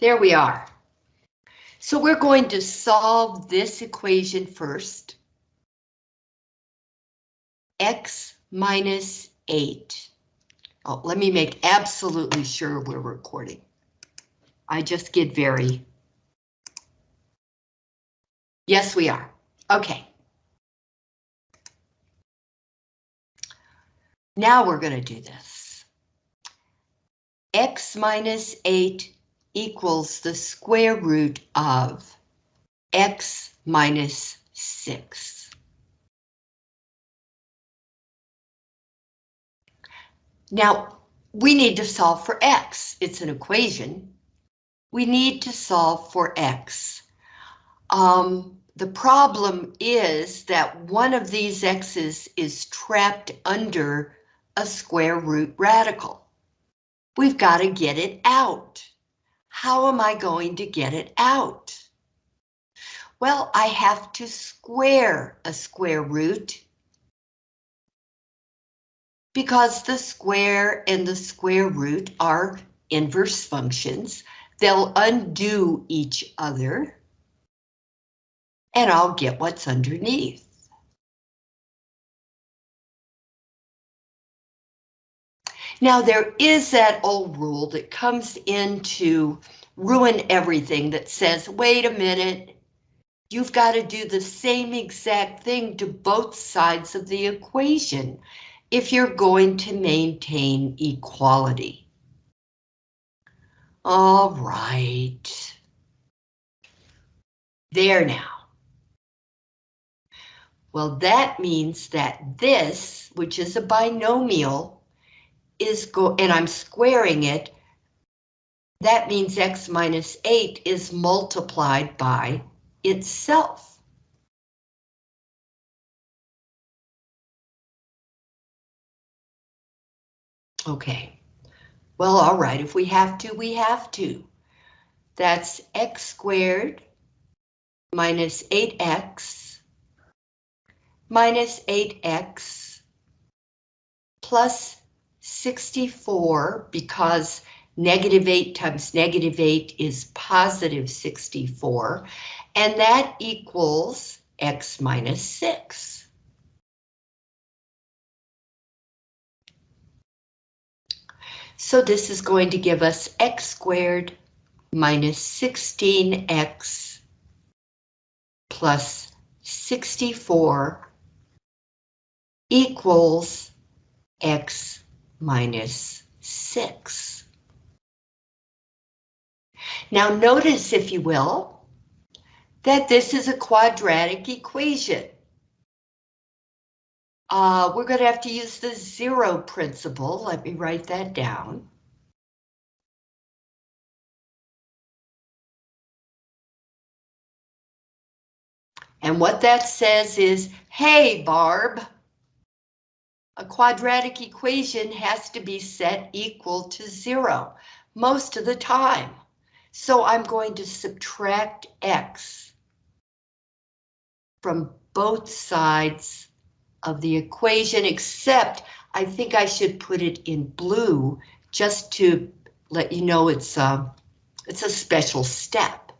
There we are. So we're going to solve this equation first. X minus 8. Oh, let me make absolutely sure we're recording. I just get very... Yes, we are. Okay. Now we're going to do this. X minus 8 equals the square root of X minus 6. Now, we need to solve for X. It's an equation. We need to solve for X. Um, the problem is that one of these X's is trapped under a square root radical. We've got to get it out. How am I going to get it out? Well, I have to square a square root because the square and the square root are inverse functions. They'll undo each other and I'll get what's underneath. Now there is that old rule that comes in to ruin everything that says, wait a minute, you've got to do the same exact thing to both sides of the equation if you're going to maintain equality. All right. There now. Well, that means that this, which is a binomial, is go and I'm squaring it. That means x minus 8 is multiplied by itself. Okay, well, all right, if we have to, we have to. That's x squared minus 8x minus 8x plus 64 because negative 8 times negative 8 is positive 64 and that equals x minus 6. So this is going to give us x squared minus 16x plus 64 equals x minus 6. Now notice, if you will, that this is a quadratic equation. Uh, we're going to have to use the zero principle. Let me write that down. And what that says is, hey, Barb, a quadratic equation has to be set equal to zero most of the time. So I'm going to subtract x from both sides of the equation, except I think I should put it in blue just to let you know it's a, it's a special step.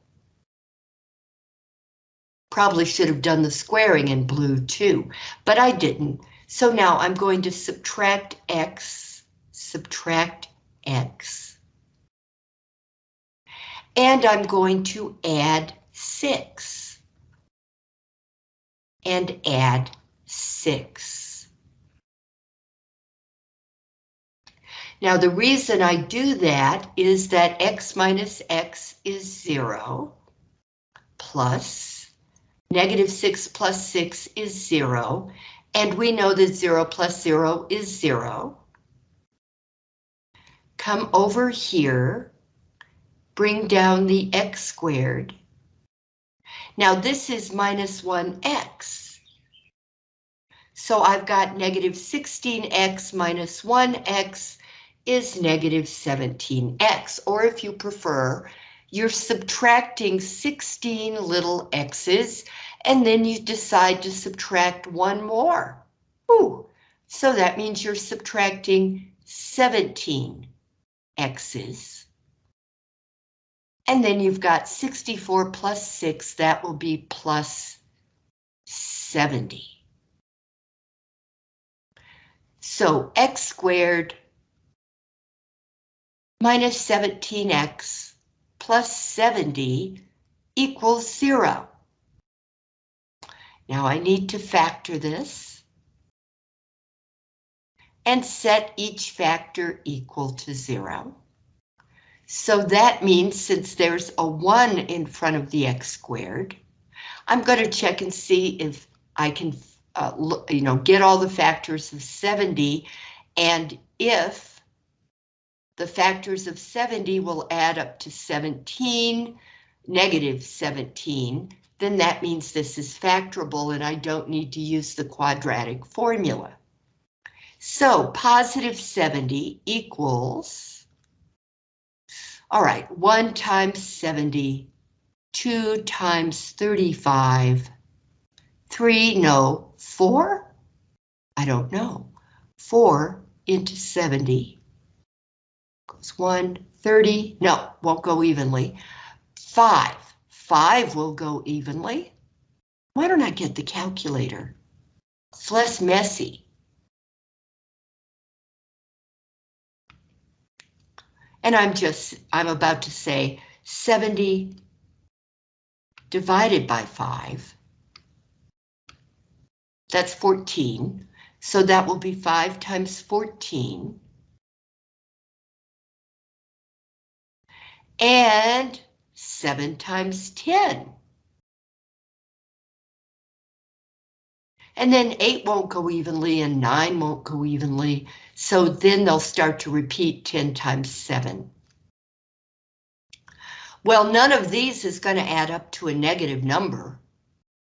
Probably should have done the squaring in blue too, but I didn't. So now I'm going to subtract x, subtract x. And I'm going to add 6. And add 6. Now the reason I do that is that x minus x is 0, plus negative 6 plus 6 is 0, and we know that 0 plus 0 is 0. Come over here, bring down the x squared. Now this is minus 1x. So I've got negative 16x minus 1x is negative 17x, or if you prefer, you're subtracting 16 little x's, and then you decide to subtract one more. Ooh, so that means you're subtracting 17 x's. And then you've got 64 plus 6, that will be plus 70. So x squared minus 17x plus 70 equals 0. Now I need to factor this and set each factor equal to 0. So that means since there's a 1 in front of the x squared, I'm going to check and see if I can uh, you know, get all the factors of 70 and if the factors of 70 will add up to 17, negative 17, then that means this is factorable and I don't need to use the quadratic formula. So positive 70 equals all right, 1 times 70, 2 times 35, 3, no, 4? I don't know. 4 into 70 goes 1, 30, no, won't go evenly. 5, 5 will go evenly. Why don't I get the calculator? It's less messy. And I'm just, I'm about to say 70 divided by 5. That's 14. So that will be 5 times 14. And 7 times 10. And then 8 won't go evenly and 9 won't go evenly. So then they'll start to repeat 10 times 7. Well, none of these is going to add up to a negative number.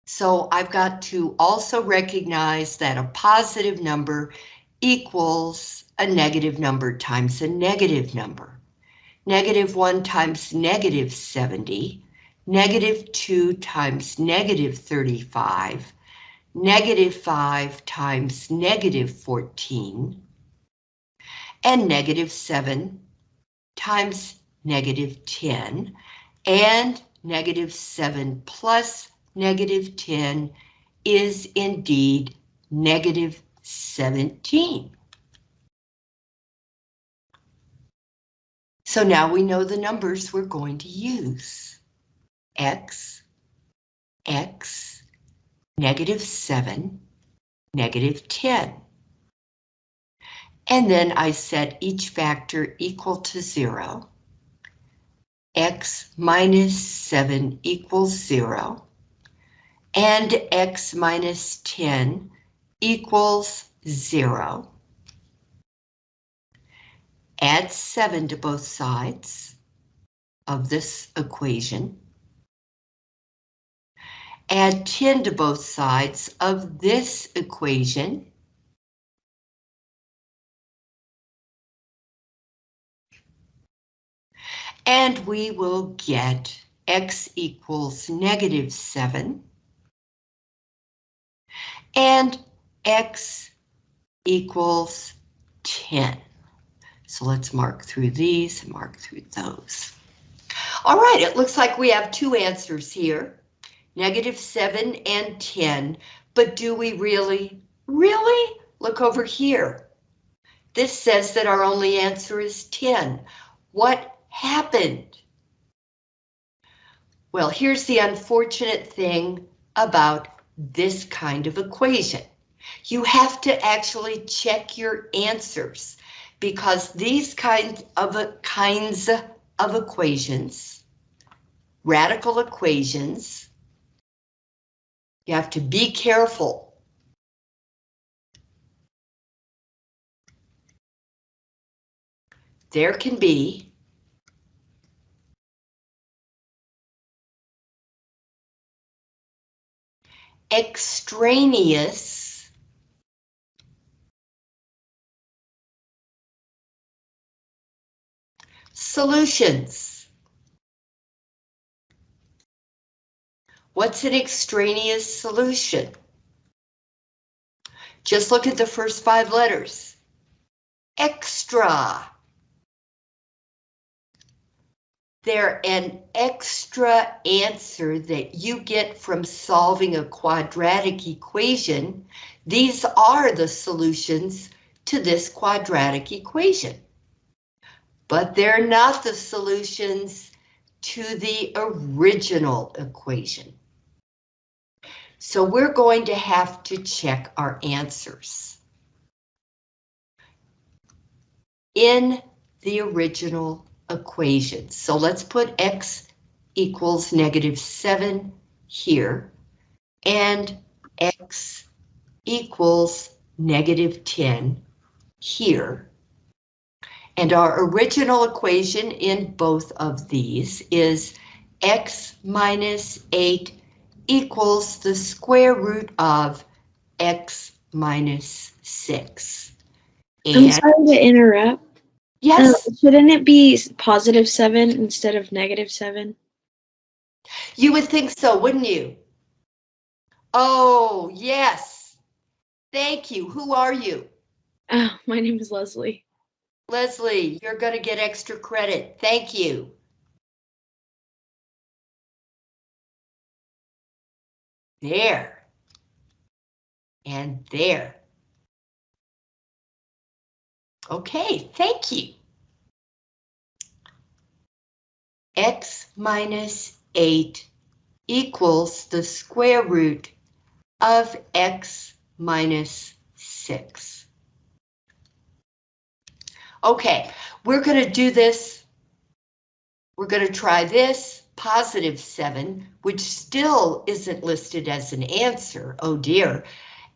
So I've got to also recognize that a positive number equals a negative number times a negative number. Negative 1 times negative 70, negative 2 times negative 35, negative 5 times negative 14, and negative 7 times negative 10, and negative 7 plus negative 10 is indeed negative 17. So now we know the numbers we're going to use. X, X, negative 7, negative 10. And then I set each factor equal to 0. x minus 7 equals 0. And x minus 10 equals 0. Add 7 to both sides of this equation. Add 10 to both sides of this equation. And we will get x equals negative 7 and x equals 10. So let's mark through these and mark through those. All right, it looks like we have two answers here, negative 7 and 10, but do we really, really? Look over here. This says that our only answer is 10. What happened? Well, here's the unfortunate thing about this kind of equation. You have to actually check your answers because these kinds of kinds of equations, radical equations, you have to be careful. There can be extraneous solutions. What's an extraneous solution? Just look at the first five letters. Extra. they're an extra answer that you get from solving a quadratic equation. These are the solutions to this quadratic equation. But they're not the solutions to the original equation. So we're going to have to check our answers. In the original equation. So let's put x equals negative 7 here, and x equals negative 10 here. And our original equation in both of these is x minus 8 equals the square root of x minus 6. I'm sorry to interrupt. yes, Uh, shouldn't it be positive seven instead of negative seven? you would think so, wouldn't you? Oh, yes. Thank you. Who are you? Oh, my name is Leslie. Leslie, you're going to get extra credit. Thank you. There. And there. Okay, thank you. X minus 8 equals the square root of x minus 6. Okay, we're going to do this. We're going to try this, positive 7, which still isn't listed as an answer, oh dear,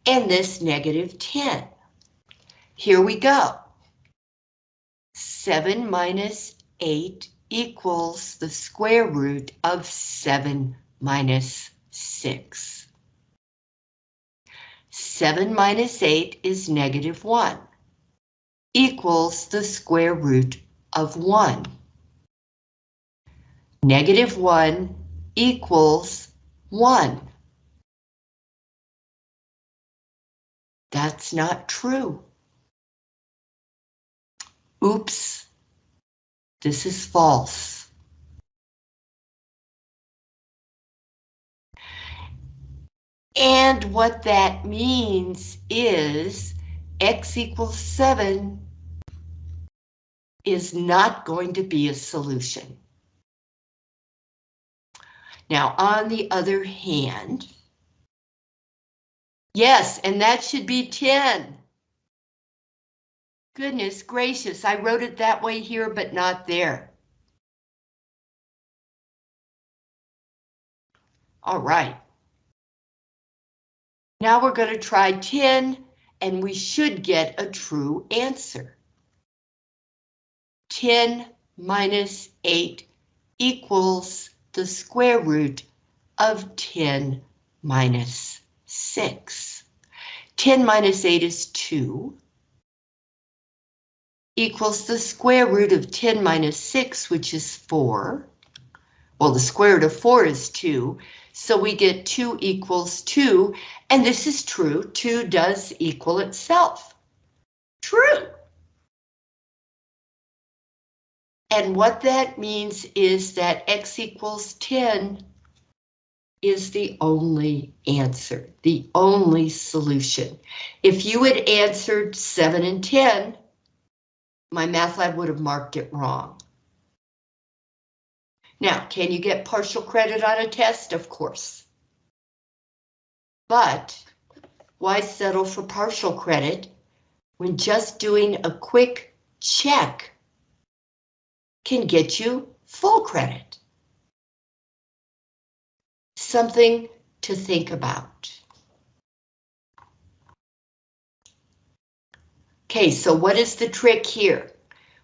and this negative 10. Here we go. 7 minus 8 equals the square root of 7 minus 6. 7 minus 8 is negative 1 equals the square root of 1. Negative 1 equals 1. That's not true. Oops, this is false. And what that means is x equals 7 is not going to be a solution. Now, on the other hand, yes, and that should be 10. Goodness gracious, I wrote it that way here, but not there. All right. Now we're going to try 10, and we should get a true answer. 10 minus 8 equals the square root of 10 minus 6. 10 minus 8 is 2 equals the square root of 10 minus 6, which is 4. Well, the square root of 4 is 2, so we get 2 equals 2, and this is true, 2 does equal itself. True. And what that means is that x equals 10 is the only answer, the only solution. If you had answered 7 and 10, my MyMathLab would have marked it wrong. Now, can you get partial credit on a test? Of course. But why settle for partial credit when just doing a quick check can get you full credit? Something to think about. Okay, so what is the trick here?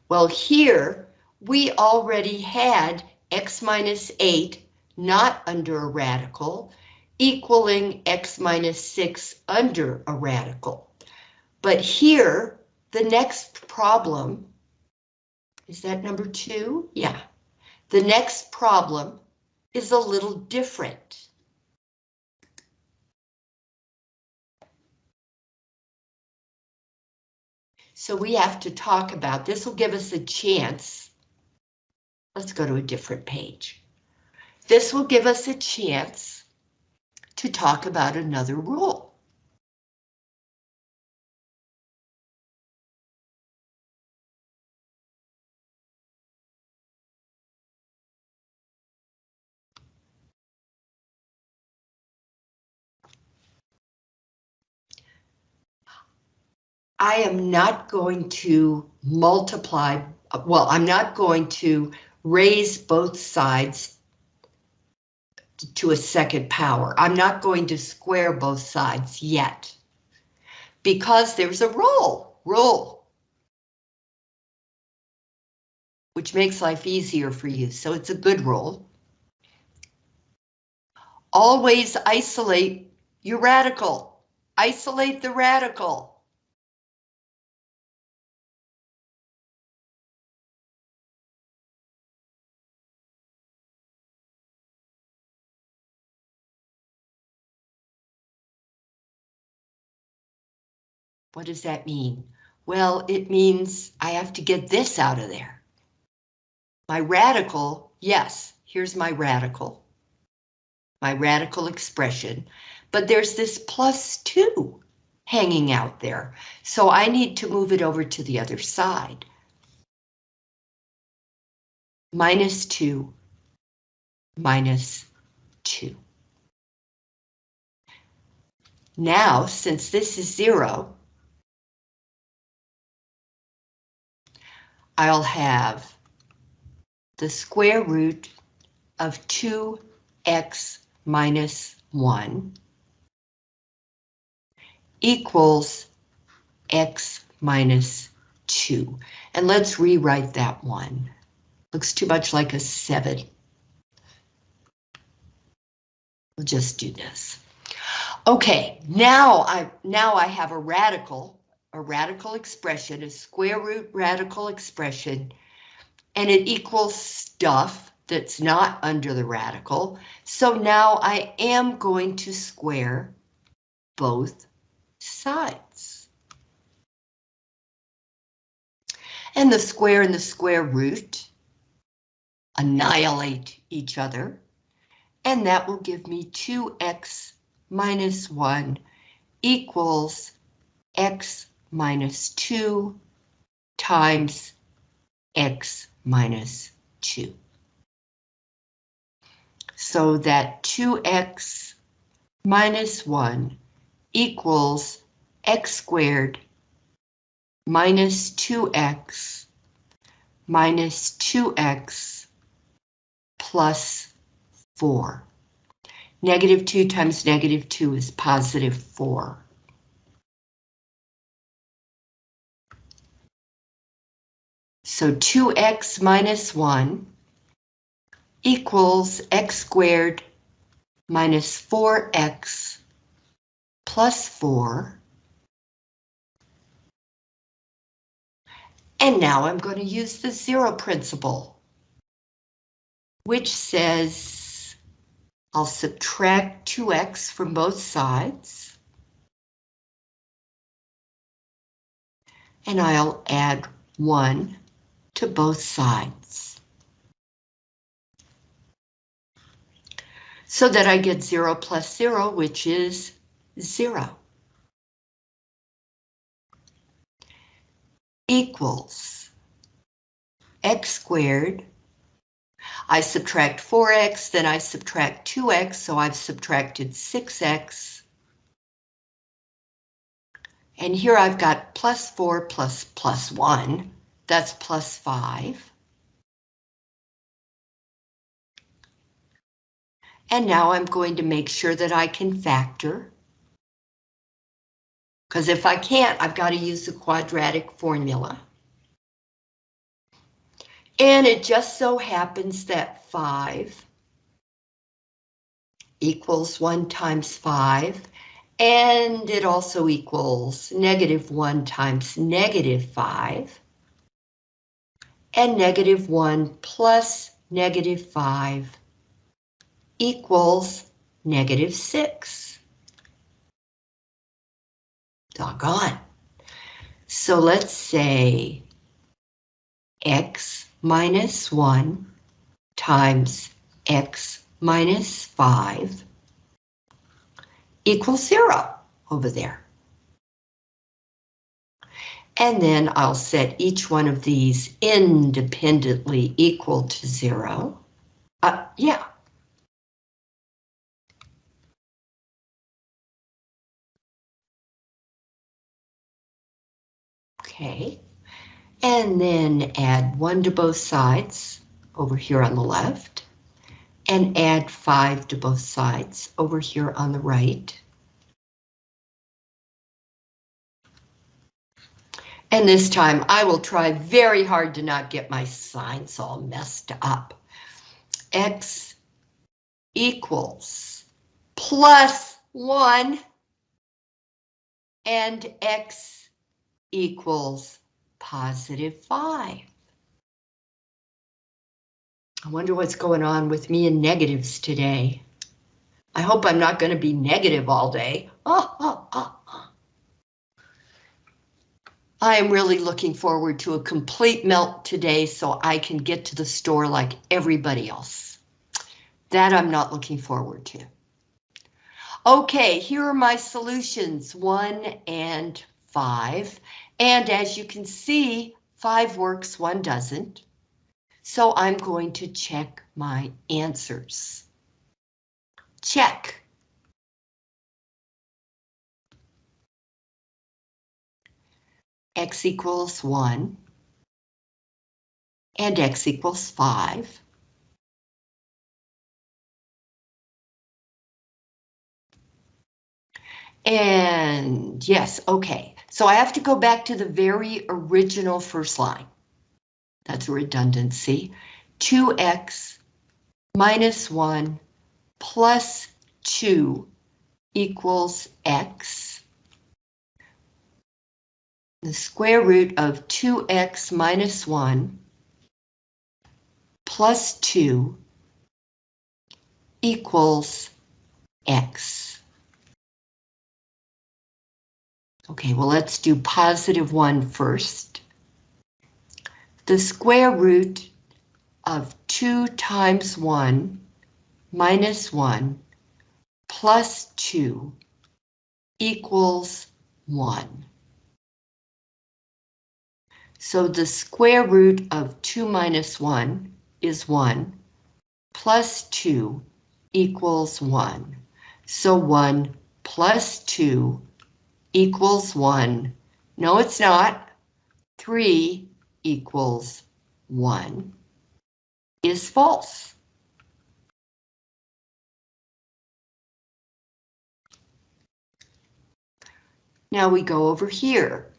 Well, here we already had x minus 8 not under a radical equaling x minus 6 under a radical. But here, the next problem, is that number two? Yeah. The next problem is a little different. So we have to talk about, this will give us a chance Let's go to a different page. This will give us a chance to talk about another rule. I am not going to multiply, well, I'm not going to raise both sides to a second power. I'm not going to square both sides yet. Because there's a rule, rule. Which makes life easier for you, so it's a good rule. Always isolate your radical. Isolate the radical. What does that mean? Well, it means I have to get this out of there. My radical, yes, here's my radical. My radical expression, but there's this plus two hanging out there. So I need to move it over to the other side. Minus two, minus two. Now, since this is zero, I'll have the square root of 2x minus 1 equals x minus 2. And let's rewrite that one. Looks too much like a 7. We'll just do this. Okay, now I now I have a radical a radical expression, a square root radical expression, and it equals stuff that's not under the radical. So now I am going to square both sides. And the square and the square root annihilate each other. And that will give me 2x minus 1 equals x minus 2 times x minus 2. So that 2x minus 1 equals x squared minus 2x minus 2x plus 4. Negative 2 times negative 2 is positive 4. So 2x minus 1 equals x squared minus 4x plus 4. And now I'm going to use the zero principle, which says I'll subtract 2x from both sides. And I'll add 1 to both sides. So that I get 0 plus 0, which is 0. Equals x squared. I subtract 4x, then I subtract 2x, so I've subtracted 6x. And here I've got plus 4 plus plus 1. That's plus 5. And now I'm going to make sure that I can factor. Because if I can't, I've got to use the quadratic formula. And it just so happens that 5 equals 1 times 5, and it also equals negative 1 times negative 5 and negative 1 plus negative 5 equals negative 6. Doggone. So let's say x minus 1 times x minus 5 equals 0 over there. And then I'll set each one of these independently equal to 0. Uh, yeah. Okay. And then add 1 to both sides over here on the left. And add 5 to both sides over here on the right. And this time I will try very hard to not get my signs all messed up. X equals plus 1 and X equals positive 5. I wonder what's going on with me and negatives today. I hope I'm not going to be negative all day. Oh, oh, oh. I am really looking forward to a complete melt today so I can get to the store like everybody else. That I'm not looking forward to. Okay, here are my solutions, one and five. And as you can see, five works, one doesn't. So I'm going to check my answers. Check. X equals 1 and X equals 5. And yes, okay. So I have to go back to the very original first line. That's a redundancy. 2x minus 1 plus 2 equals x. The square root of 2x minus 1 plus 2 equals x. Okay, well, let's do positive 1 first. The square root of 2 times 1 minus 1 plus 2 equals 1. So the square root of 2 minus 1 is 1, plus 2 equals 1. So 1 plus 2 equals 1. No, it's not. 3 equals 1 is false. Now we go over here.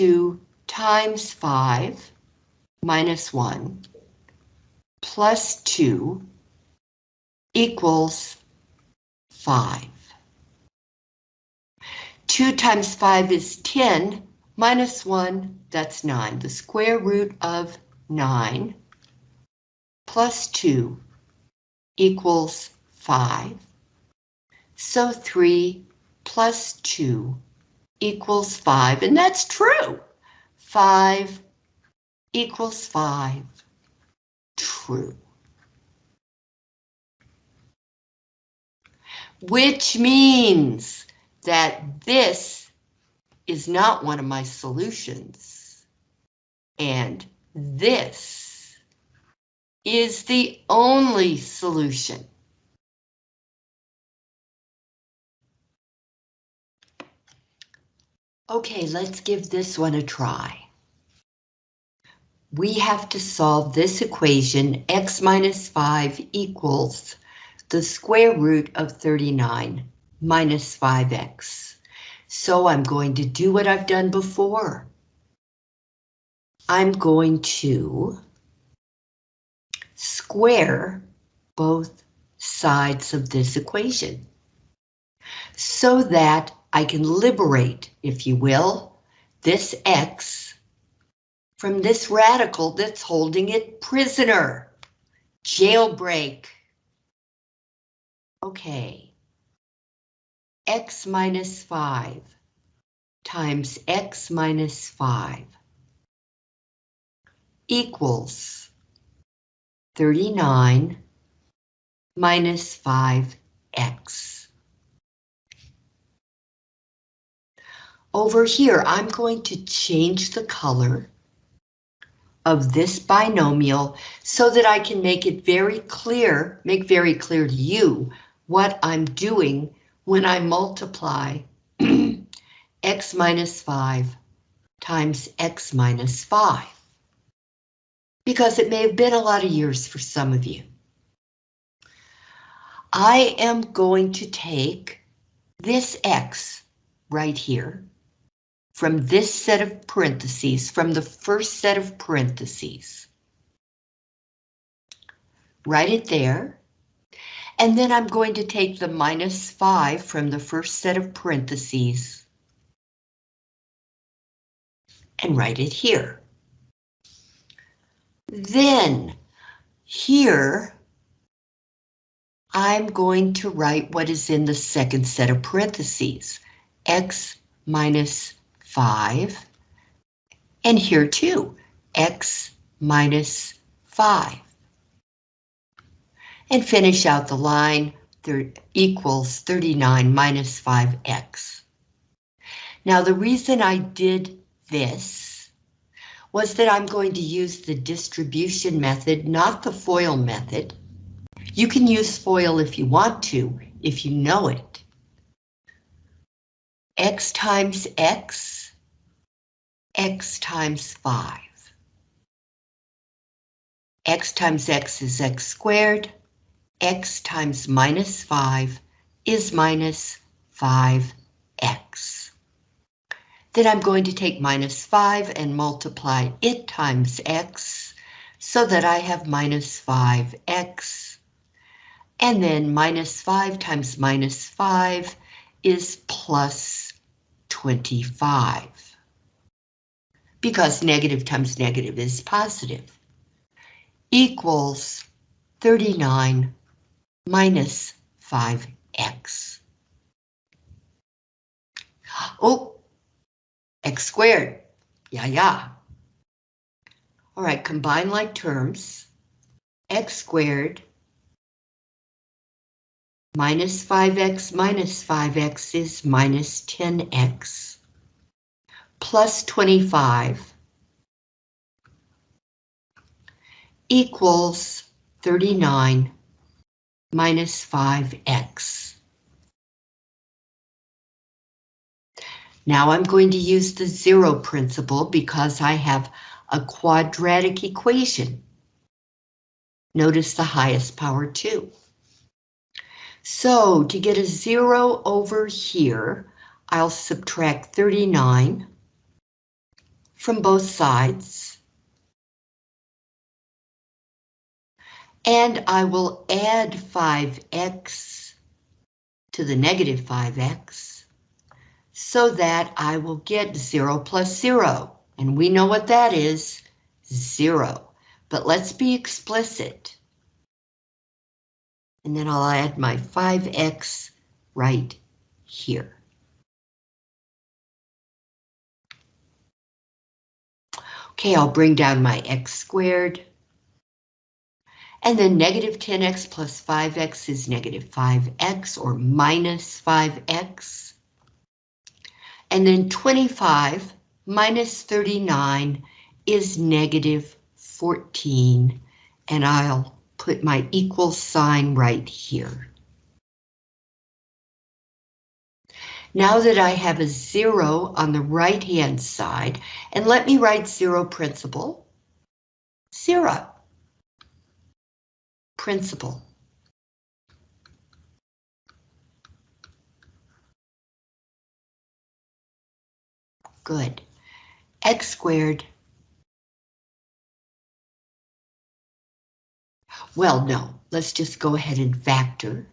2 times 5 minus 1 plus 2 equals 5. 2 times 5 is 10, minus 1, that's 9. The square root of 9 plus 2 equals 5. So 3 plus 2 equals 5, and that's true. 5 equals 5. True. which means that this is not one of my solutions. And this is the only solution. Okay, let's give this one a try. We have to solve this equation, x minus 5 equals the square root of 39 minus 5x. So I'm going to do what I've done before. I'm going to square both sides of this equation so that I can liberate, if you will, this x from this radical that's holding it prisoner. Jailbreak. Okay. x minus 5 times x minus 5 equals 39 minus 5x. Over here, I'm going to change the color of this binomial so that I can make it very clear, make very clear to you what I'm doing when I multiply x minus 5 times x minus 5. Because it may have been a lot of years for some of you. I am going to take this x right here from this set of parentheses, from the first set of parentheses. Write it there. And then I'm going to take the minus 5 from the first set of parentheses and write it here. Then, here, I'm going to write what is in the second set of parentheses, x minus 5, and here too, x minus 5. And finish out the line, there equals 39 minus 5x. Now the reason I did this was that I'm going to use the distribution method, not the FOIL method. You can use FOIL if you want to, if you know it x times x, x times 5. x times x is x squared, x times minus 5 is minus 5x. Then I'm going to take minus 5 and multiply it times x so that I have minus 5x. And then minus 5 times minus 5 is plus 25. Because negative times negative is positive. Equals 39 minus 5x. Oh, x squared. Yeah, yeah. All right, combine like terms. x squared Minus 5x minus 5x is minus 10x. Plus 25 equals 39 minus 5x. Now I'm going to use the zero principle because I have a quadratic equation. Notice the highest power 2. So to get a zero over here, I'll subtract 39 from both sides. And I will add 5x to the negative 5x so that I will get 0 plus 0. And we know what that is, 0. But let's be explicit. And then I'll add my 5x right here. Okay, I'll bring down my x squared. And then negative 10x plus 5x is negative 5x or minus 5x. And then 25 minus 39 is negative 14. And I'll put my equal sign right here. Now that I have a zero on the right hand side, and let me write zero principle, zero, principle. Good. x squared Well, no, let's just go ahead and factor.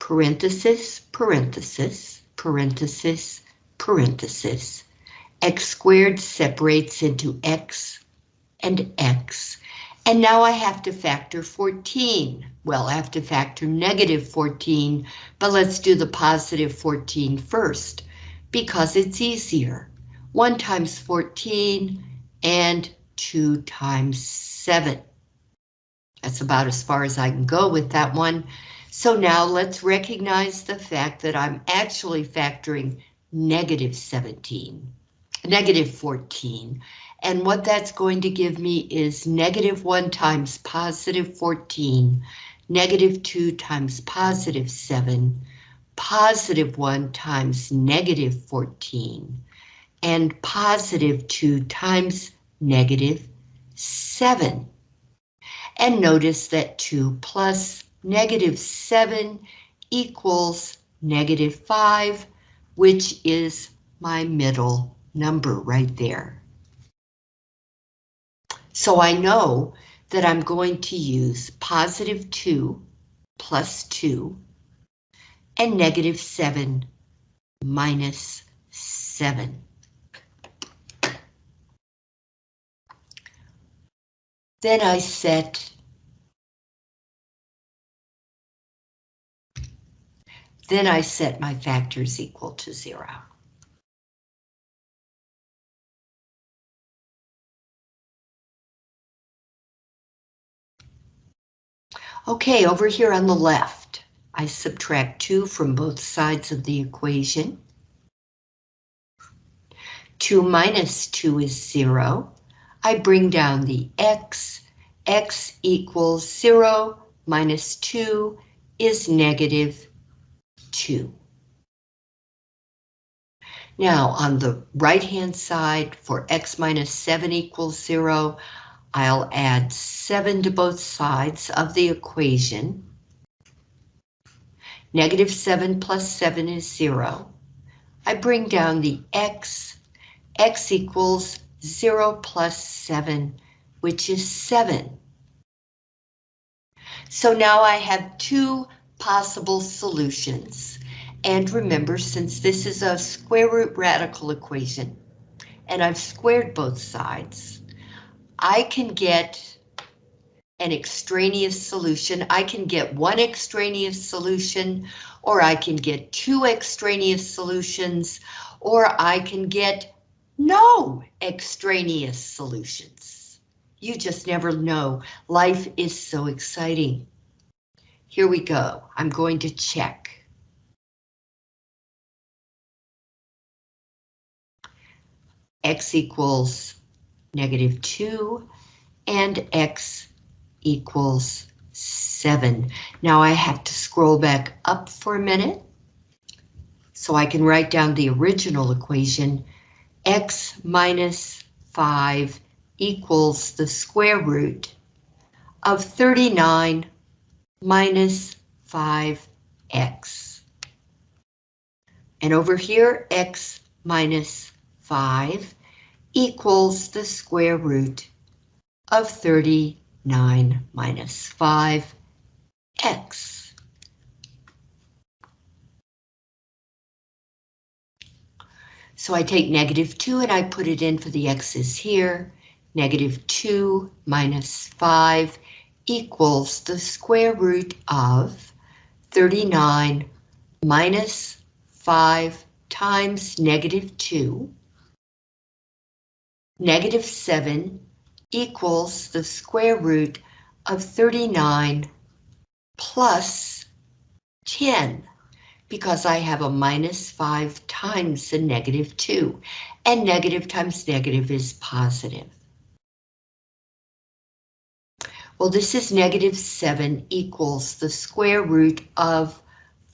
Parenthesis, parenthesis, parenthesis, parenthesis. x squared separates into x and x. And now I have to factor 14. Well, I have to factor negative 14, but let's do the positive 14 first. because it's easier. 1 times 14 and 2 times 7. That's about as far as I can go with that one. So now let's recognize the fact that I'm actually factoring negative 17, negative 14. And what that's going to give me is negative 1 times positive 14, negative 2 times positive 7, positive 1 times negative 14, and positive 2 times negative 7. And notice that 2 plus negative 7 equals negative 5, which is my middle number right there. So I know that I'm going to use positive 2 plus 2 and negative 7 minus 7. Then I set Then I set my factors equal to zero. Okay, over here on the left, I subtract 2 from both sides of the equation. 2 minus 2 is 0. I bring down the x. x equals 0 minus 2 is negative 2. Now, on the right-hand side, for x minus 7 equals 0, I'll add 7 to both sides of the equation. Negative 7 plus 7 is 0. I bring down the x. x equals 0 plus 7, which is 7. So now I have two possible solutions. And remember, since this is a square root radical equation, and I've squared both sides, I can get an extraneous solution. I can get one extraneous solution, or I can get two extraneous solutions, or I can get no extraneous solutions. You just never know. Life is so exciting. Here we go. I'm going to check. X equals negative 2 and X equals 7. Now I have to scroll back up for a minute so I can write down the original equation. X minus 5 equals the square root of 39 minus 5x. And over here, x minus 5 equals the square root of 39 minus 5x. So I take negative 2 and I put it in for the x's here. Negative 2 minus 5 equals the square root of 39 minus 5 times negative 2. Negative 7 equals the square root of 39 plus 10 because I have a minus 5 times the negative 2 and negative times negative is positive. Well, this is negative 7 equals the square root of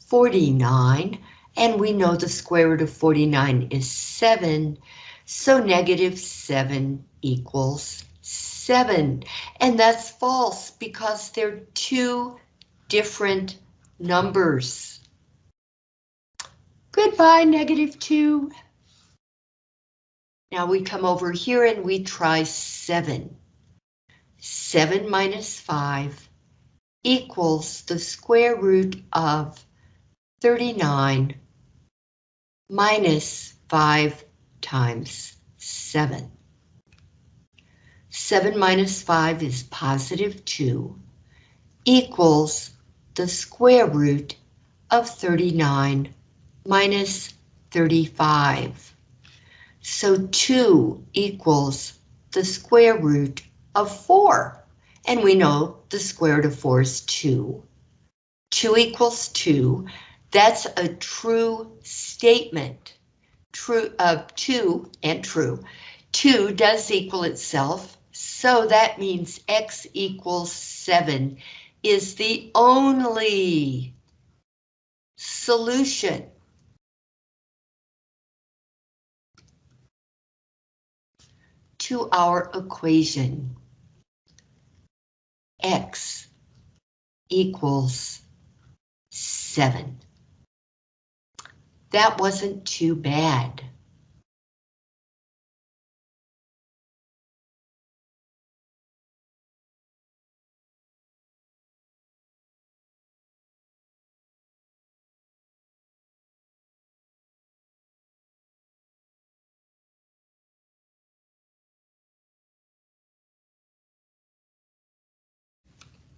49, and we know the square root of 49 is 7, so negative 7 equals 7. And that's false because they're two different numbers. Goodbye, negative 2. Now we come over here and we try 7. 7 minus 5 equals the square root of 39 minus 5 times 7. 7 minus 5 is positive 2 equals the square root of 39 minus 35. So 2 equals the square root of 4. And we know the square root of 4 is 2. 2 equals 2. That's a true statement. True of 2 and true. 2 does equal itself, so that means x equals 7 is the only solution. To our equation. X equals 7. That wasn't too bad.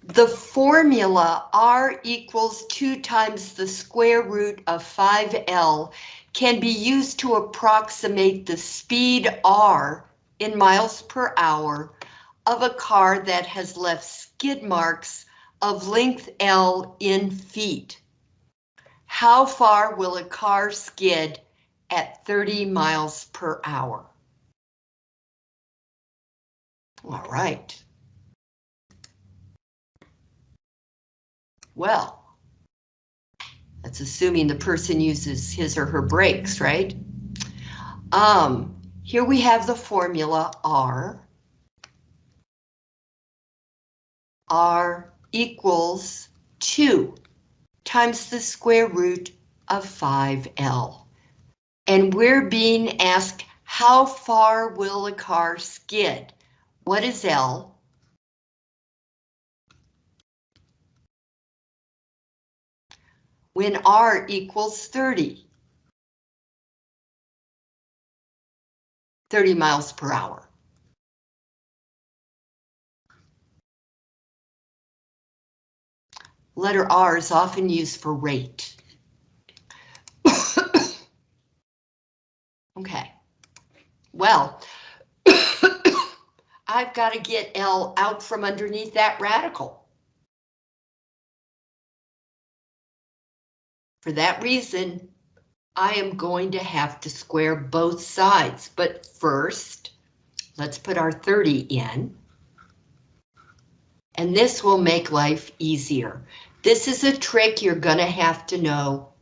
The formula R equals 2 times the square root of 5L can be used to approximate the speed R in miles per hour of a car that has left skid marks of length L in feet. How far will a car skid at 30 miles per hour? All right. Well, that's assuming the person uses his or her brakes, right? Um, here we have the formula R. R equals 2 times the square root of 5L. And we're being asked, how far will a car skid? What is L? When R equals 30. 30 miles per hour. Letter R is often used for rate. okay, well, I've got to get L out from underneath that radical. For that reason, I am going to have to square both sides, but first, let's put our 30 in. And this will make life easier. This is a trick you're gonna have to know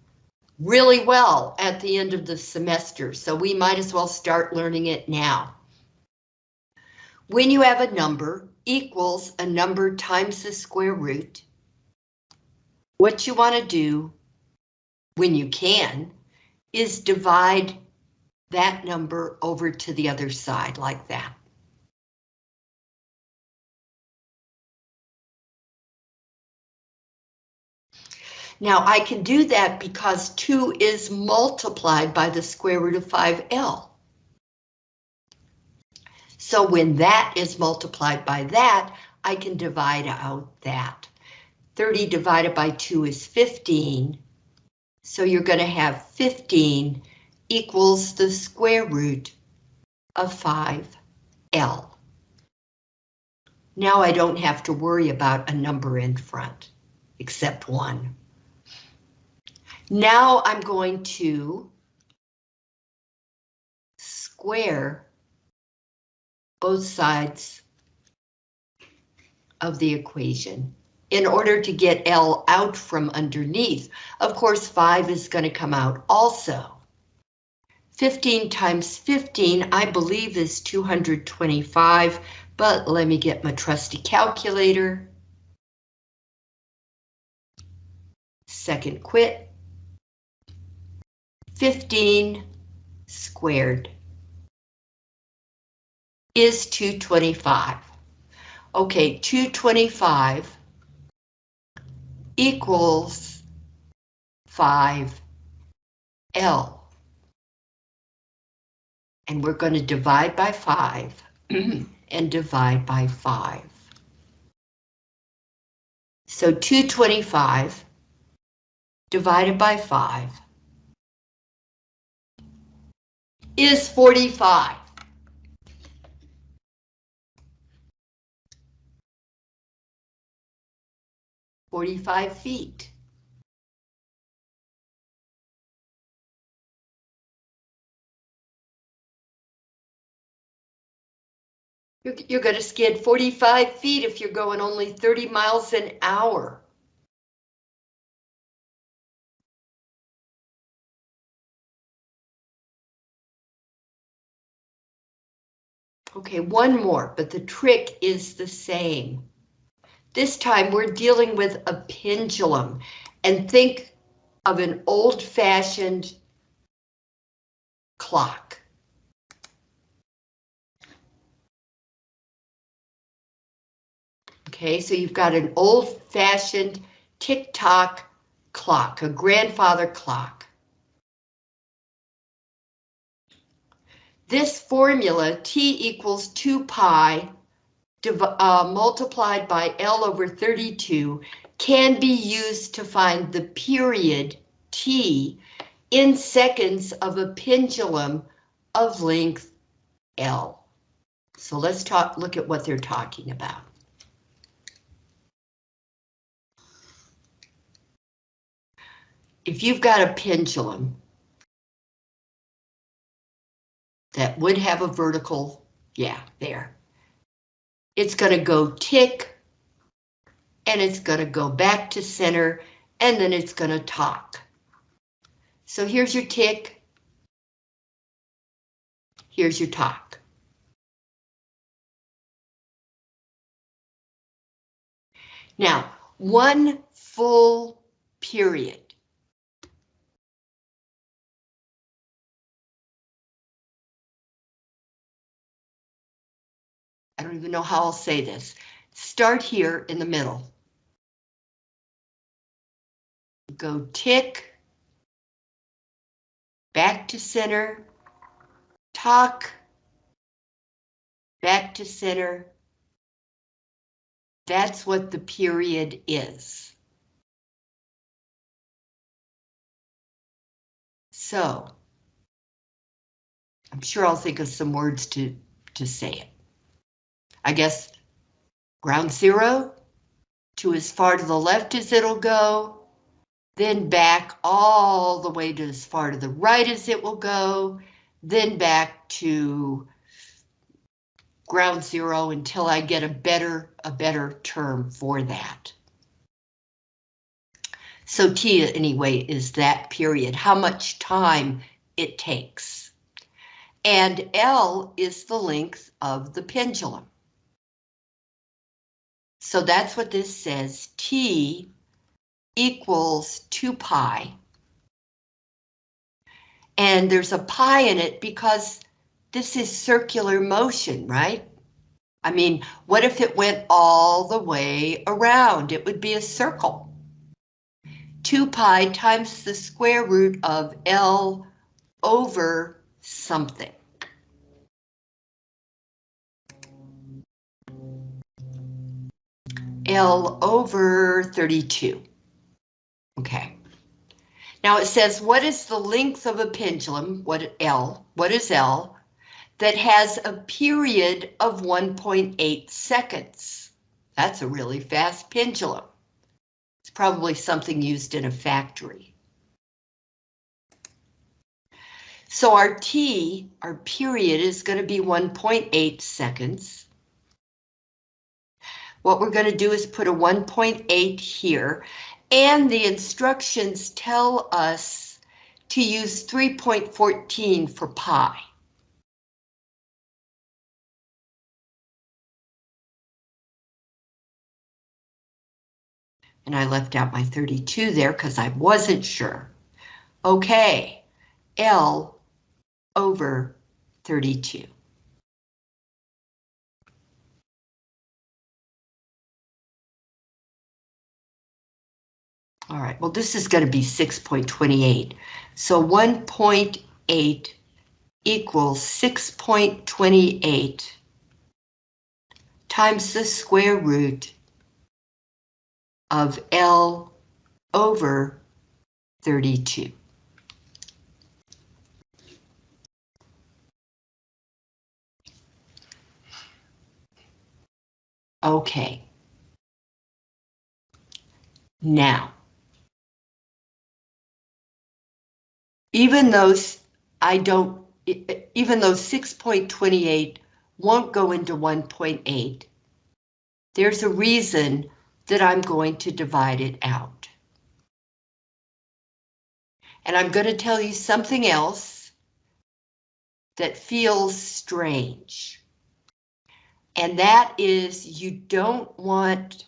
really well at the end of the semester, so we might as well start learning it now. When you have a number equals a number times the square root, what you want to do when you can, is divide that number over to the other side like that. Now I can do that because 2 is multiplied by the square root of 5L. So when that is multiplied by that, I can divide out that. 30 divided by 2 is 15, so you're going to have 15 equals the square root of 5L. Now I don't have to worry about a number in front, except one. Now I'm going to square both sides of the equation in order to get L out from underneath. Of course, 5 is going to come out also. 15 times 15, I believe, is 225, but let me get my trusty calculator. Second quit. 15 squared is 225. Okay, 225 equals 5L. And we're going to divide by 5 and divide by 5. So 225 divided by 5 is 45. Forty-five feet. You're, you're gonna skid 45 feet if you're going only 30 miles an hour. Okay, one more, but the trick is the same. This time we're dealing with a pendulum and think of an old-fashioned clock. Okay, so you've got an old-fashioned tick-tock clock, a grandfather clock. This formula, T equals 2 pi uh, multiplied by L over 32, can be used to find the period T in seconds of a pendulum of length L. So let's talk, look at what they're talking about. If you've got a pendulum that would have a vertical, yeah, there. It's gonna go tick, and it's gonna go back to center, and then it's gonna talk. So here's your tick. Here's your talk. Now, one full period. I don't even know how I'll say this. Start here in the middle. Go tick. Back to center. Talk. Back to center. That's what the period is. So, I'm sure I'll think of some words to, to say it. I guess ground zero to as far to the left as it'll go, then back all the way to as far to the right as it will go, then back to ground zero until I get a better, a better term for that. So T anyway is that period, how much time it takes. And L is the length of the pendulum. So that's what this says, T equals 2 pi. And there's a pi in it because this is circular motion, right? I mean, what if it went all the way around? It would be a circle. 2 pi times the square root of L over something. L over 32. Okay. Now it says, what is the length of a pendulum? What L? What is L? That has a period of 1.8 seconds. That's a really fast pendulum. It's probably something used in a factory. So our T, our period, is going to be 1.8 seconds. What we're going to do is put a 1.8 here, and the instructions tell us to use 3.14 for pi. And I left out my 32 there because I wasn't sure. Okay, L over 32. All right, well, this is going to be 6.28. So 1.8 equals 6.28 times the square root of L over 32. Okay. Now, even though I don't, even though 6.28 won't go into 1.8, there's a reason that I'm going to divide it out. And I'm going to tell you something else that feels strange. And that is you don't want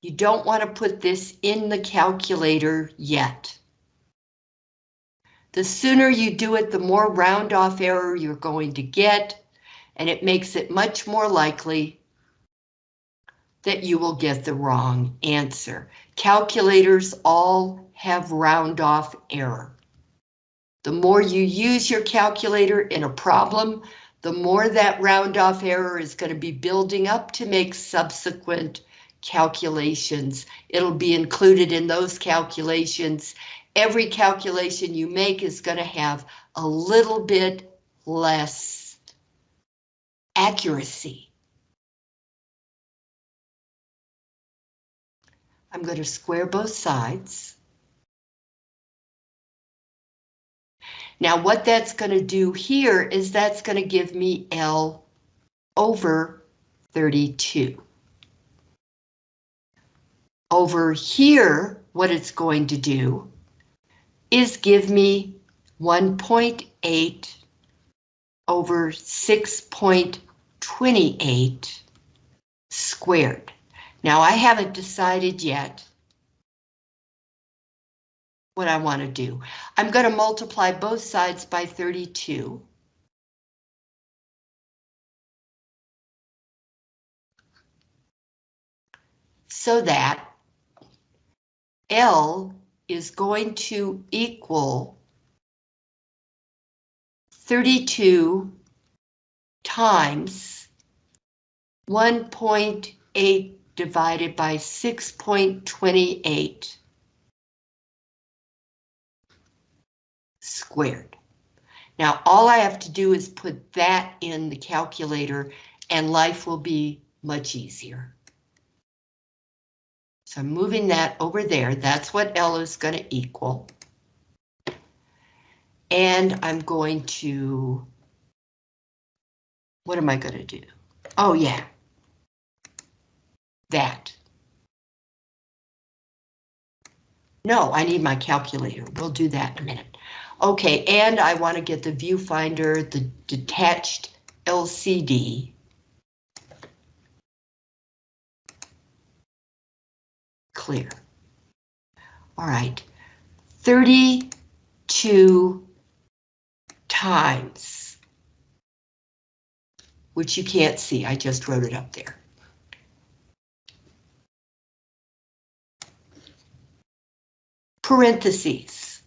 you don't want to put this in the calculator yet. The sooner you do it, the more round off error you're going to get, and it makes it much more likely that you will get the wrong answer. Calculators all have round off error. The more you use your calculator in a problem, the more that round off error is going to be building up to make subsequent calculations. It'll be included in those calculations. Every calculation you make is going to have a little bit less accuracy. I'm going to square both sides. Now what that's going to do here is that's going to give me L over 32. Over here, what it's going to do is give me 1.8 over 6.28 squared. Now I haven't decided yet what I want to do. I'm going to multiply both sides by 32. So that L is going to equal 32 times 1.8 divided by 6.28 squared. Now, all I have to do is put that in the calculator and life will be much easier. So I'm moving that over there. That's what L is going to equal. And I'm going to, what am I going to do? Oh, yeah. That. No, I need my calculator. We'll do that in a minute. Okay, and I want to get the viewfinder, the detached LCD. Clear. All right, 32 times, which you can't see, I just wrote it up there. Parentheses.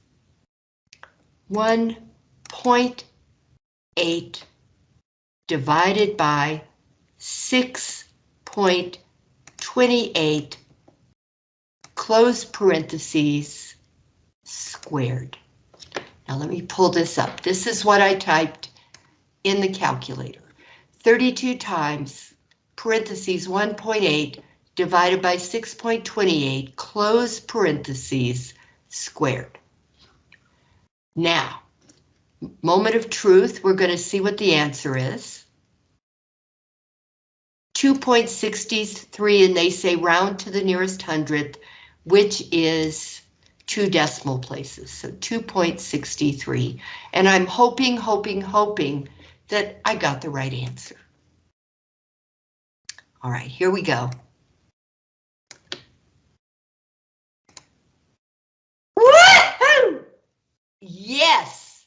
1.8 divided by 6.28 close parentheses squared. Now let me pull this up. This is what I typed in the calculator. 32 times parentheses 1.8 divided by 6.28 close parentheses squared. Now, moment of truth, we're going to see what the answer is. 2.63 and they say round to the nearest hundredth, which is two decimal places, so 2.63. And I'm hoping, hoping, hoping that I got the right answer. All right, here we go. Woohoo! Yes!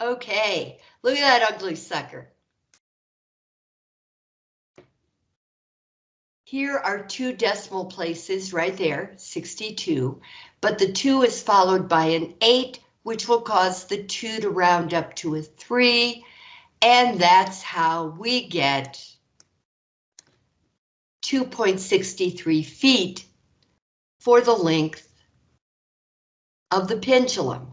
Okay, look at that ugly sucker. Here are two decimal places right there, 62, but the 2 is followed by an 8, which will cause the 2 to round up to a 3, and that's how we get 2.63 feet for the length of the pendulum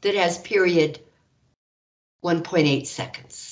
that has period 1.8 seconds.